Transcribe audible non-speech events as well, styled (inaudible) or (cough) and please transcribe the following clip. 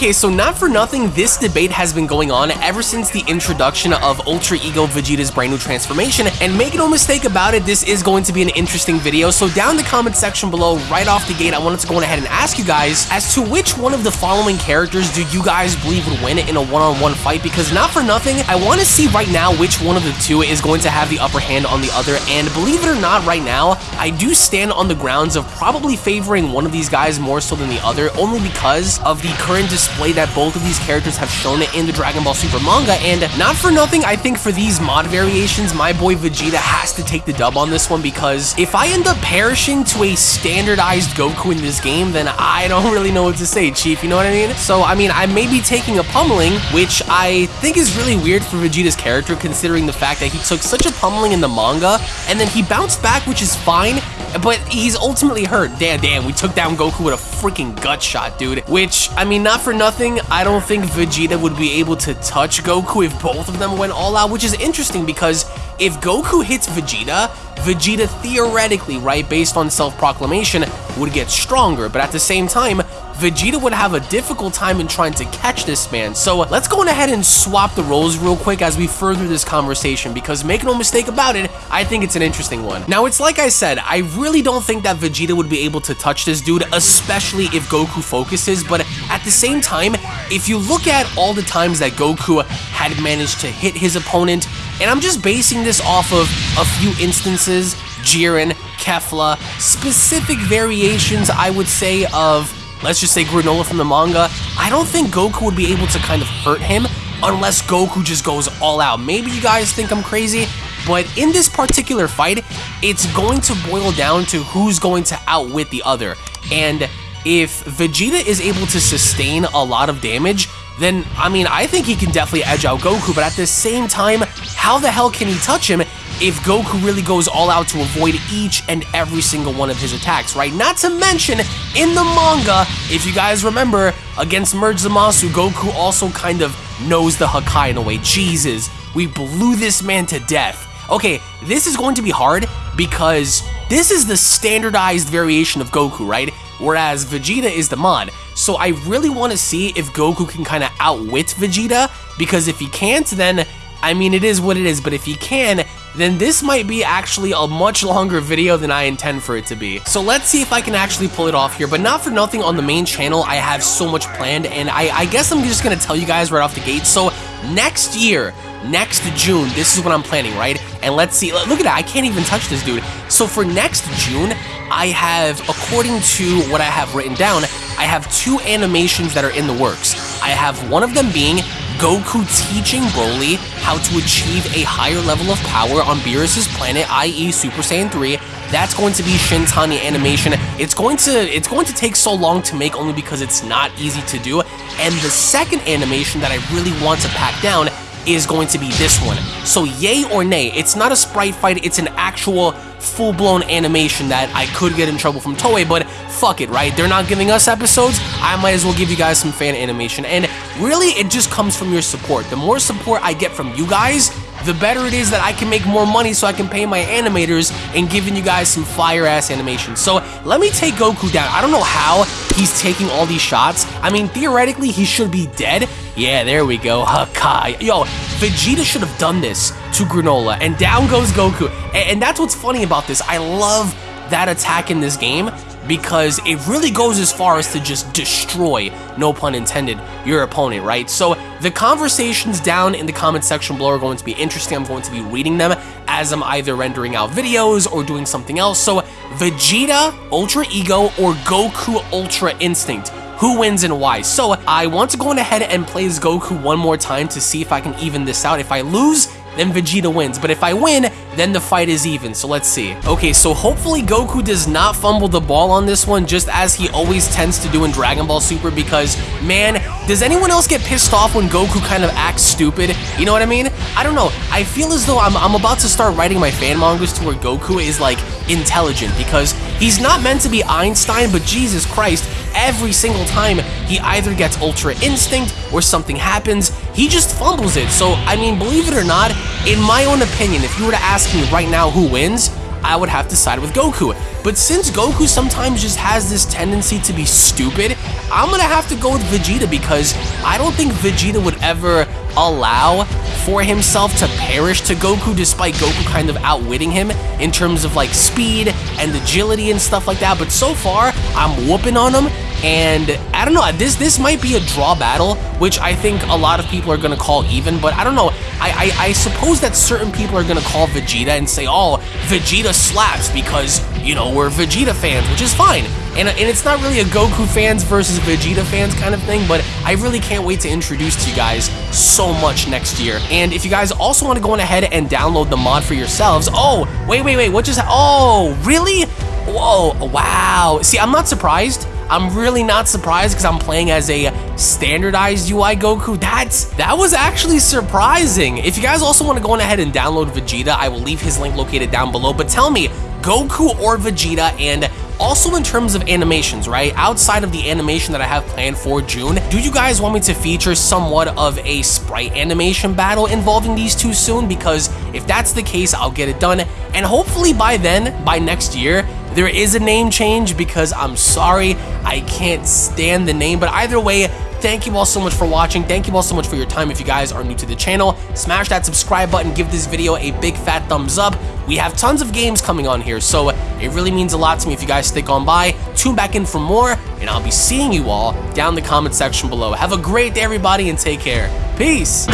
Okay, so not for nothing, this debate has been going on ever since the introduction of Ultra Ego Vegeta's brand new transformation, and make no mistake about it, this is going to be an interesting video, so down the comment section below, right off the gate, I wanted to go ahead and ask you guys as to which one of the following characters do you guys believe would win in a one-on-one -on -one fight, because not for nothing, I want to see right now which one of the two is going to have the upper hand on the other, and believe it or not, right now, I do stand on the grounds of probably favoring one of these guys more so than the other, only because of the current display that both of these characters have shown it in the Dragon Ball Super manga, and not for nothing, I think for these mod variations, my boy Vegeta has to take the dub on this one, because if I end up perishing to a standardized Goku in this game, then I don't (laughs) really know what to say, Chief, you know what I mean? So, I mean, I may be taking a pummeling, which I think is really weird for Vegeta's character, considering the fact that he took such a pummeling in the manga, and then he bounced back, which is fine, but he's ultimately hurt. Damn, damn, we took down Goku with a freaking gut shot, dude. Which, I mean, not for nothing, I don't think Vegeta would be able to touch Goku if both of them went all out, which is interesting because if Goku hits Vegeta, Vegeta theoretically, right, based on self-proclamation, would get stronger, but at the same time, Vegeta would have a difficult time in trying to catch this man. So uh, let's go ahead and swap the roles real quick as we further this conversation because make no mistake about it, I think it's an interesting one. Now it's like I said, I really don't think that Vegeta would be able to touch this dude, especially if Goku focuses, but at the same time, if you look at all the times that Goku had managed to hit his opponent, and I'm just basing this off of a few instances, Jiren, Kefla, specific variations, I would say, of let's just say Granola from the manga, I don't think Goku would be able to kind of hurt him unless Goku just goes all out. Maybe you guys think I'm crazy, but in this particular fight, it's going to boil down to who's going to outwit the other. And if Vegeta is able to sustain a lot of damage, then, I mean, I think he can definitely edge out Goku, but at the same time, how the hell can he touch him if Goku really goes all out to avoid each and every single one of his attacks, right? Not to mention, in the manga, if you guys remember, against Merge Zamasu, Goku also kind of knows the Hakai in a way. Jesus, we blew this man to death. Okay, this is going to be hard because this is the standardized variation of Goku, right? Whereas Vegeta is the mod. So I really want to see if Goku can kind of outwit Vegeta, because if he can't, then I mean, it is what it is, but if he can, then this might be actually a much longer video than I intend for it to be. So let's see if I can actually pull it off here, but not for nothing on the main channel, I have so much planned, and I, I guess I'm just gonna tell you guys right off the gate, so next year, next June, this is what I'm planning, right? And let's see, look at that, I can't even touch this dude. So for next June, I have, according to what I have written down, I have two animations that are in the works. I have one of them being Goku teaching Broly how to achieve a higher level of power on Beerus' planet, i.e. Super Saiyan 3. That's going to be Shintani animation. It's going to it's going to take so long to make only because it's not easy to do. And the second animation that I really want to pack down is going to be this one. So yay or nay, it's not a sprite fight, it's an actual full-blown animation that I could get in trouble from Toei, but fuck it, right? They're not giving us episodes, I might as well give you guys some fan animation. And really, it just comes from your support. The more support I get from you guys, the better it is that I can make more money so I can pay my animators and giving you guys some fire-ass animation. So let me take Goku down. I don't know how he's taking all these shots. I mean, theoretically, he should be dead. Yeah, there we go. Hakai. Yo, Vegeta should have done this to Granola, and down goes Goku. And that's what's funny about this. I love that attack in this game because it really goes as far as to just destroy, no pun intended, your opponent, right? So the conversations down in the comment section below are going to be interesting. I'm going to be reading them as I'm either rendering out videos or doing something else. So Vegeta Ultra Ego or Goku Ultra Instinct who wins and why. So I want to go ahead and play as Goku one more time to see if I can even this out. If I lose, then Vegeta wins. But if I win, then the fight is even, so let's see. Okay, so hopefully Goku does not fumble the ball on this one, just as he always tends to do in Dragon Ball Super, because, man, does anyone else get pissed off when Goku kind of acts stupid? You know what I mean? I don't know. I feel as though I'm, I'm about to start writing my fan mangas to where Goku is, like, intelligent, because he's not meant to be Einstein, but Jesus Christ, every single time he either gets Ultra Instinct or something happens, he just fumbles it. So, I mean, believe it or not, in my own opinion, if you were to ask me right now who wins, I would have to side with Goku. But since Goku sometimes just has this tendency to be stupid, I'm gonna have to go with Vegeta because I don't think Vegeta would ever allow for himself to perish to Goku despite Goku kind of outwitting him in terms of like speed and agility and stuff like that. But so far, I'm whooping on him and I don't know, this this might be a draw battle, which I think a lot of people are going to call even, but I don't know. I, I, I suppose that certain people are going to call Vegeta and say, oh, Vegeta slaps because, you know, we're Vegeta fans, which is fine. And, and it's not really a Goku fans versus Vegeta fans kind of thing, but I really can't wait to introduce to you guys so much next year. And if you guys also want to go on ahead and download the mod for yourselves, oh, wait, wait, wait, what just, oh, really? Whoa, wow. See, I'm not surprised I'm really not surprised because I'm playing as a standardized UI Goku. That's that was actually surprising. If you guys also want to go on ahead and download Vegeta, I will leave his link located down below. But tell me, Goku or Vegeta and also in terms of animations, right? Outside of the animation that I have planned for June, do you guys want me to feature somewhat of a sprite animation battle involving these two soon? Because if that's the case, I'll get it done. And hopefully by then, by next year, there is a name change because I'm sorry, I can't stand the name. But either way, Thank you all so much for watching. Thank you all so much for your time. If you guys are new to the channel, smash that subscribe button. Give this video a big fat thumbs up. We have tons of games coming on here, so it really means a lot to me if you guys stick on by. Tune back in for more, and I'll be seeing you all down in the comment section below. Have a great day, everybody, and take care. Peace.